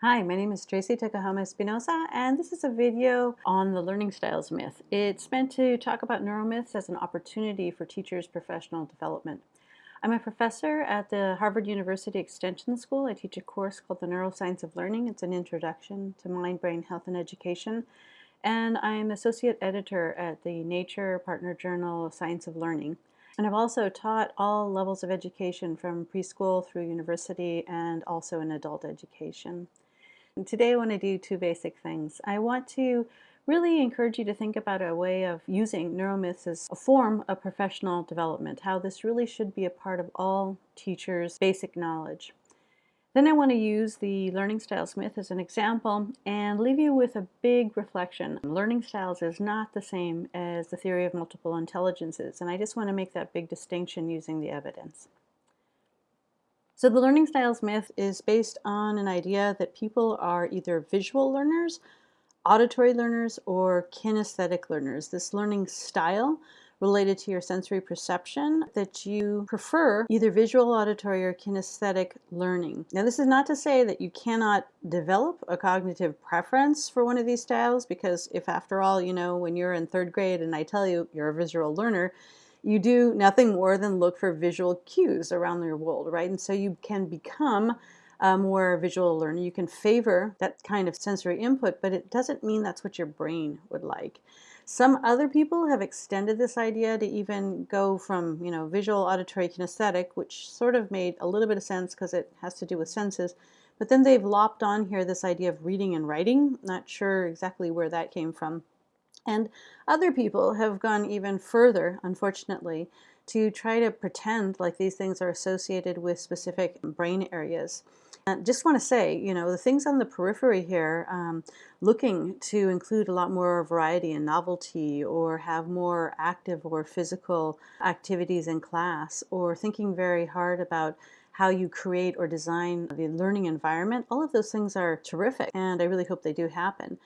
Hi, my name is Tracy Tokuhama Espinosa, and this is a video on the learning styles myth. It's meant to talk about neuromyths as an opportunity for teachers' professional development. I'm a professor at the Harvard University Extension School. I teach a course called the Neuroscience of Learning. It's an introduction to mind, brain, health, and education. And I'm associate editor at the Nature Partner Journal Science of Learning. And I've also taught all levels of education from preschool through university and also in adult education. Today I want to do two basic things. I want to really encourage you to think about a way of using neuromyths as a form of professional development, how this really should be a part of all teachers' basic knowledge. Then I want to use the learning styles myth as an example and leave you with a big reflection. Learning styles is not the same as the theory of multiple intelligences, and I just want to make that big distinction using the evidence. So the learning styles myth is based on an idea that people are either visual learners, auditory learners, or kinesthetic learners. This learning style related to your sensory perception that you prefer either visual, auditory, or kinesthetic learning. Now this is not to say that you cannot develop a cognitive preference for one of these styles because if after all, you know, when you're in third grade and I tell you you're a visual learner, you do nothing more than look for visual cues around your world, right? And so you can become a more visual learner. You can favor that kind of sensory input, but it doesn't mean that's what your brain would like. Some other people have extended this idea to even go from, you know, visual, auditory, kinesthetic, which sort of made a little bit of sense because it has to do with senses. But then they've lopped on here this idea of reading and writing. Not sure exactly where that came from. And other people have gone even further, unfortunately, to try to pretend like these things are associated with specific brain areas. And just want to say, you know, the things on the periphery here, um, looking to include a lot more variety and novelty or have more active or physical activities in class or thinking very hard about how you create or design the learning environment, all of those things are terrific and I really hope they do happen.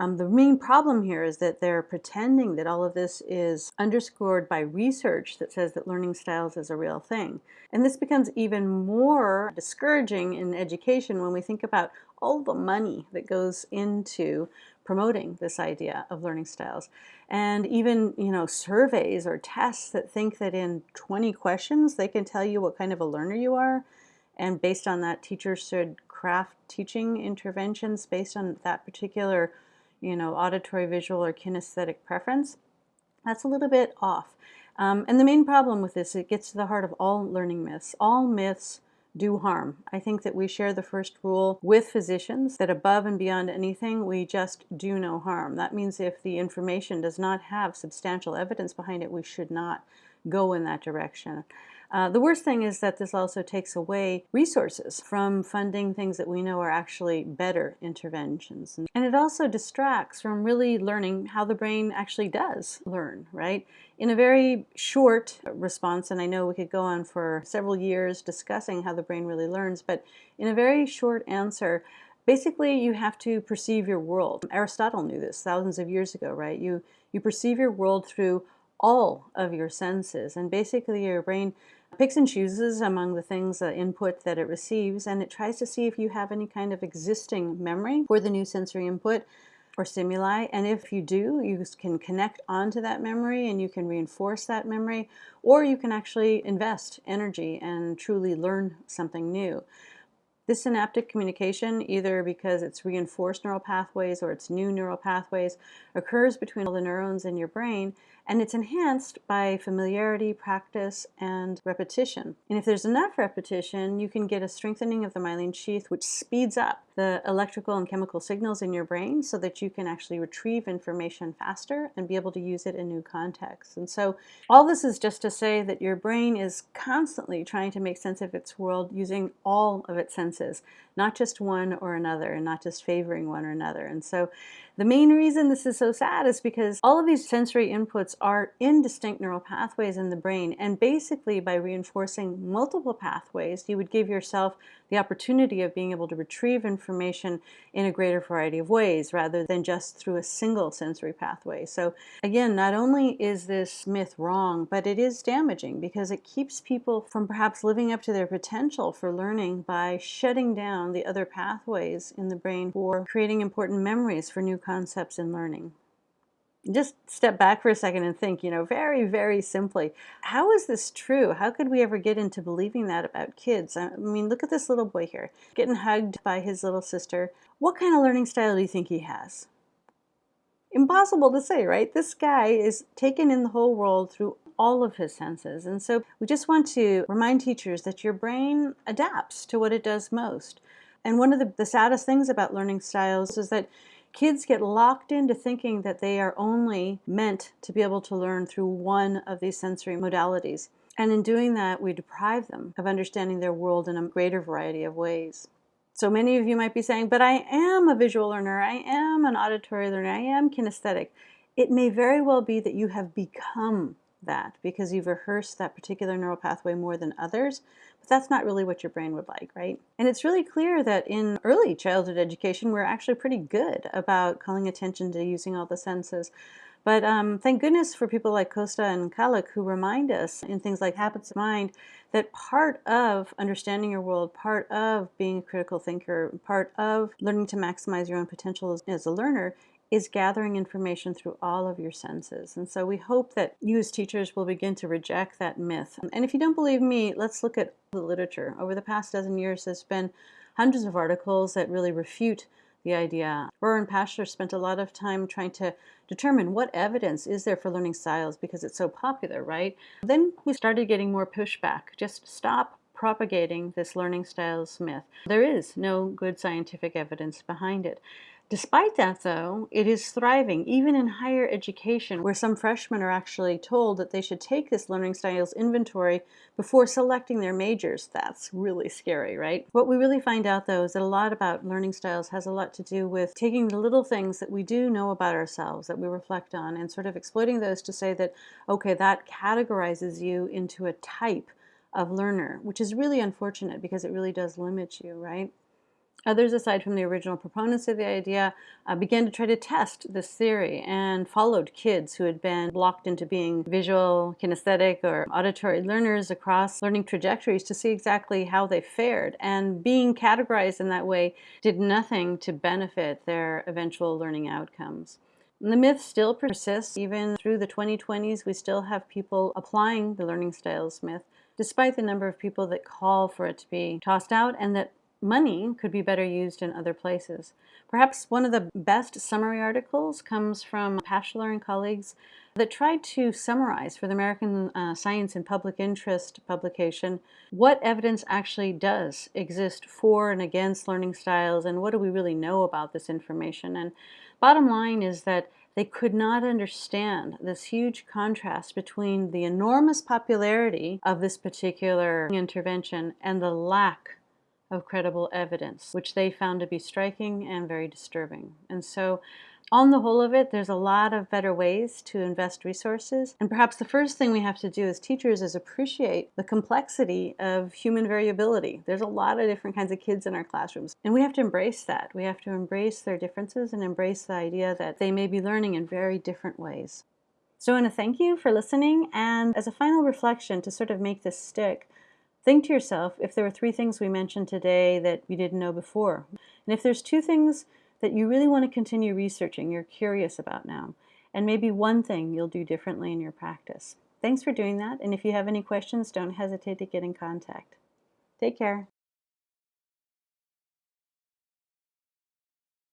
Um, the main problem here is that they're pretending that all of this is underscored by research that says that learning styles is a real thing. And this becomes even more discouraging in education when we think about all the money that goes into promoting this idea of learning styles. And even, you know, surveys or tests that think that in 20 questions they can tell you what kind of a learner you are. And based on that, teachers should craft teaching interventions based on that particular you know, auditory, visual, or kinesthetic preference, that's a little bit off. Um, and the main problem with this, it gets to the heart of all learning myths. All myths do harm. I think that we share the first rule with physicians that above and beyond anything, we just do no harm. That means if the information does not have substantial evidence behind it, we should not go in that direction. Uh, the worst thing is that this also takes away resources from funding things that we know are actually better interventions. And it also distracts from really learning how the brain actually does learn, right? In a very short response, and I know we could go on for several years discussing how the brain really learns, but in a very short answer, basically you have to perceive your world. Aristotle knew this thousands of years ago, right? You, you perceive your world through all of your senses. And basically your brain picks and chooses among the things, the input that it receives, and it tries to see if you have any kind of existing memory for the new sensory input or stimuli. And if you do, you can connect onto that memory and you can reinforce that memory, or you can actually invest energy and truly learn something new. This synaptic communication, either because it's reinforced neural pathways or it's new neural pathways, occurs between all the neurons in your brain and it's enhanced by familiarity, practice, and repetition. And if there's enough repetition, you can get a strengthening of the myelin sheath, which speeds up the electrical and chemical signals in your brain so that you can actually retrieve information faster and be able to use it in new contexts. And so all this is just to say that your brain is constantly trying to make sense of its world using all of its senses, not just one or another, and not just favoring one or another. And so The main reason this is so sad is because all of these sensory inputs are in distinct neural pathways in the brain, and basically by reinforcing multiple pathways, you would give yourself the opportunity of being able to retrieve information in a greater variety of ways rather than just through a single sensory pathway. So again, not only is this myth wrong, but it is damaging because it keeps people from perhaps living up to their potential for learning by shutting down the other pathways in the brain for creating important memories for new concepts in learning just step back for a second and think, you know, very, very simply, how is this true? How could we ever get into believing that about kids? I mean, look at this little boy here, getting hugged by his little sister. What kind of learning style do you think he has? Impossible to say, right? This guy is taken in the whole world through all of his senses. And so we just want to remind teachers that your brain adapts to what it does most. And one of the, the saddest things about learning styles is that kids get locked into thinking that they are only meant to be able to learn through one of these sensory modalities. And in doing that, we deprive them of understanding their world in a greater variety of ways. So many of you might be saying, but I am a visual learner, I am an auditory learner, I am kinesthetic. It may very well be that you have become that because you've rehearsed that particular neural pathway more than others, but that's not really what your brain would like, right? And it's really clear that in early childhood education, we're actually pretty good about calling attention to using all the senses. But um, thank goodness for people like Costa and Kallick who remind us in things like habits of mind that part of understanding your world, part of being a critical thinker, part of learning to maximize your own potential as, as a learner is gathering information through all of your senses. And so we hope that you as teachers will begin to reject that myth. And if you don't believe me, let's look at the literature. Over the past dozen years, there's been hundreds of articles that really refute the idea. Rohrer and Pashler spent a lot of time trying to determine what evidence is there for learning styles because it's so popular, right? Then we started getting more pushback. Just stop propagating this learning styles myth. There is no good scientific evidence behind it. Despite that, though, it is thriving, even in higher education, where some freshmen are actually told that they should take this learning styles inventory before selecting their majors. That's really scary, right? What we really find out, though, is that a lot about learning styles has a lot to do with taking the little things that we do know about ourselves, that we reflect on, and sort of exploiting those to say that, okay, that categorizes you into a type of learner, which is really unfortunate because it really does limit you, right? Others, aside from the original proponents of the idea, uh, began to try to test this theory and followed kids who had been blocked into being visual, kinesthetic, or auditory learners across learning trajectories to see exactly how they fared. And being categorized in that way did nothing to benefit their eventual learning outcomes. And the myth still persists. Even through the 2020s, we still have people applying the learning styles myth, despite the number of people that call for it to be tossed out and that money could be better used in other places. Perhaps one of the best summary articles comes from Pashler and colleagues that tried to summarize for the American uh, Science and Public Interest publication what evidence actually does exist for and against learning styles and what do we really know about this information. And bottom line is that they could not understand this huge contrast between the enormous popularity of this particular intervention and the lack of credible evidence, which they found to be striking and very disturbing. And so on the whole of it, there's a lot of better ways to invest resources. And perhaps the first thing we have to do as teachers is appreciate the complexity of human variability. There's a lot of different kinds of kids in our classrooms. And we have to embrace that. We have to embrace their differences and embrace the idea that they may be learning in very different ways. So I want to thank you for listening. And as a final reflection to sort of make this stick, Think to yourself if there were three things we mentioned today that you didn't know before. And if there's two things that you really want to continue researching, you're curious about now, and maybe one thing you'll do differently in your practice. Thanks for doing that, and if you have any questions, don't hesitate to get in contact. Take care.